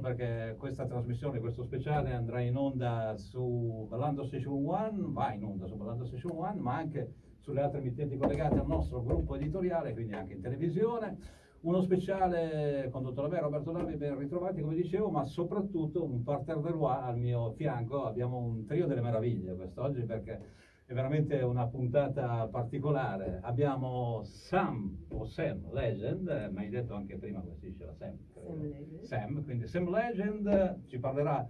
perché questa trasmissione, questo speciale andrà in onda su Ballando Session One, va in onda su Ballando Session One, ma anche sulle altre emittenti collegate al nostro gruppo editoriale, quindi anche in televisione. Uno speciale condotto da me, Roberto Lavi, ben ritrovati come dicevo, ma soprattutto un parterre de roi al mio fianco. Abbiamo un trio delle meraviglie quest'oggi perché è veramente una puntata particolare. Abbiamo Sam, o Sam Legend, ma hai detto anche prima come si dice la Sam. Sam. Sam, quindi Sam Legend ci parlerà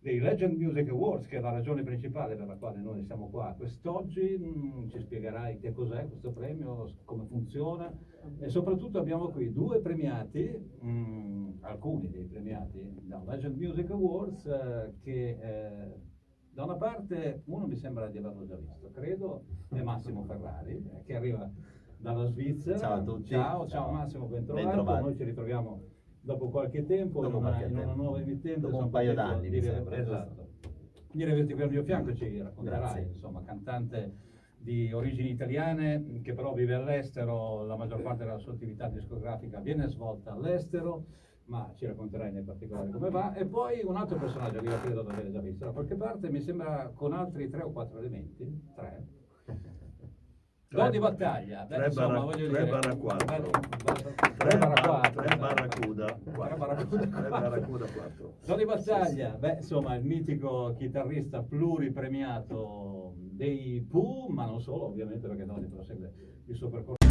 dei Legend Music Awards, che è la ragione principale per la quale noi siamo qua quest'oggi. Mm, ci spiegherai che cos'è questo premio, come funziona e soprattutto abbiamo qui due premiati, mm, alcuni dei premiati da Legend Music Awards, eh, che eh, da una parte uno mi sembra di averlo già visto, credo, è Massimo Ferrari, eh, che arriva dalla Svizzera. Ciao a tutti. Ciao, ciao, Ciao. Massimo, ben trovato. Bentrovati. Noi ci ritroviamo dopo qualche tempo Dopo in, una, qualche in una tempo. nuova emittente. Dopo un paio d'anni, di mi sembra, Esatto. Di averti qui al mio fianco ci racconterai, insomma, cantante di origini italiane che però vive all'estero, la maggior parte della sua attività discografica viene svolta all'estero, ma ci racconterai nei particolari come va. E poi un altro personaggio che io credo di aver già visto da qualche parte, mi sembra con altri tre o quattro elementi, tre. Do di battaglia, beh, tre insomma, barra- voglio tre dire, barra quattro. beh, beh, Tre barra bar- quattro, tre barracuda, Tre quattro. barracuda, Tre barracuda, quattro. Tony Battaglia, beh, insomma, il mitico chitarrista pluripremiato dei Pooh, ma non solo, ovviamente, perché Tony prosegue il suo percorso.